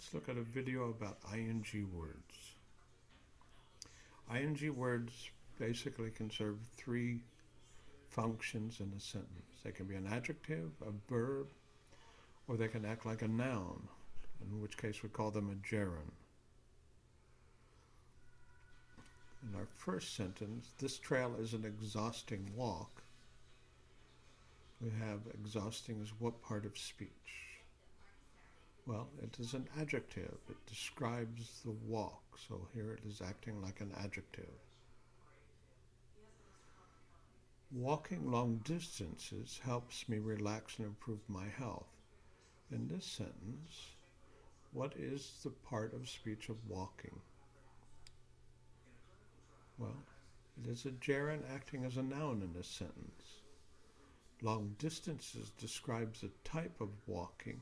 let's look at a video about ing words. ing words basically can serve three functions in a sentence. They can be an adjective, a verb, or they can act like a noun, in which case we call them a gerund. In our first sentence, this trail is an exhausting walk. We have exhausting is what part of speech? Well, it is an adjective. It describes the walk. So here it is acting like an adjective. Walking long distances helps me relax and improve my health. In this sentence, what is the part of speech of walking? Well, it is a gerund acting as a noun in this sentence. Long distances describes a type of walking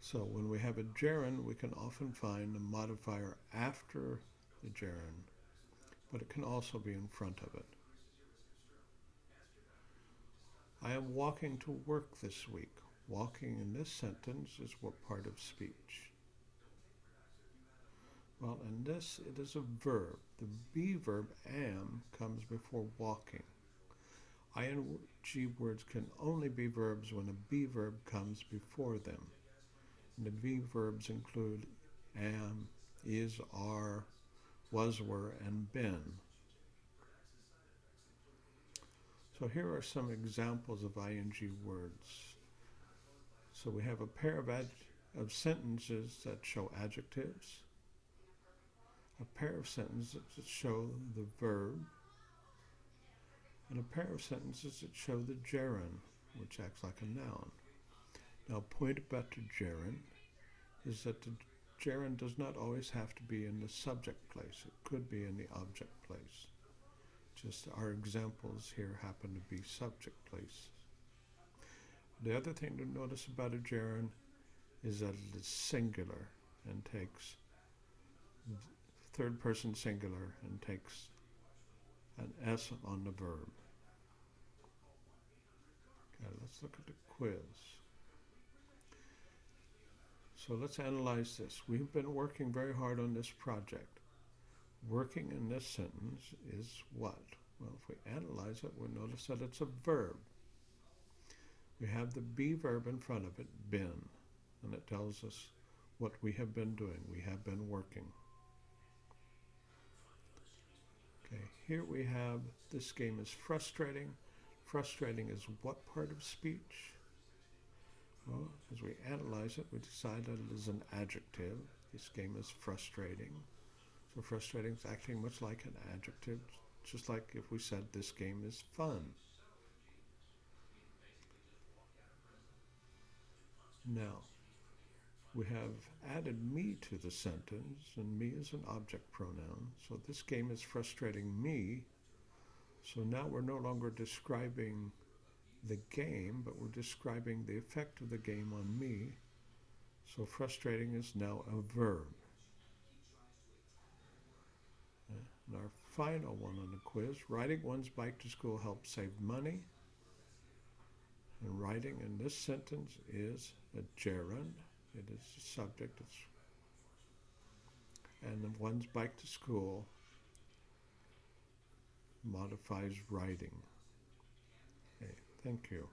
so when we have a gerund, we can often find a modifier after the gerund, but it can also be in front of it. I am walking to work this week. Walking in this sentence is what part of speech? Well, in this, it is a verb. The be verb am comes before walking. ing words can only be verbs when a be verb comes before them. The be verbs include am, is, are, was, were, and been. So here are some examples of ing words. So we have a pair of, of sentences that show adjectives, a pair of sentences that show the verb, and a pair of sentences that show the gerund, which acts like a noun. Now, point about the gerund is that the gerund does not always have to be in the subject place. It could be in the object place. Just our examples here happen to be subject place. The other thing to notice about a gerund is that it is singular and takes third person singular and takes an S on the verb. Okay, let's look at the quiz. So let's analyze this. We've been working very hard on this project. Working in this sentence is what? Well, if we analyze it, we'll notice that it's a verb. We have the be verb in front of it, been, and it tells us what we have been doing. We have been working. Okay, here we have this game is frustrating. Frustrating is what part of speech? Well, as we analyze it, we decide that it is an adjective. This game is frustrating. So frustrating is acting much like an adjective, just like if we said this game is fun. Now, we have added me to the sentence, and me is an object pronoun. So this game is frustrating me. So now we're no longer describing the game, but we're describing the effect of the game on me. So frustrating is now a verb. And our final one on the quiz, riding one's bike to school helps save money. And riding in this sentence is a gerund. It is the subject. It's, and one's bike to school modifies riding. Thank you.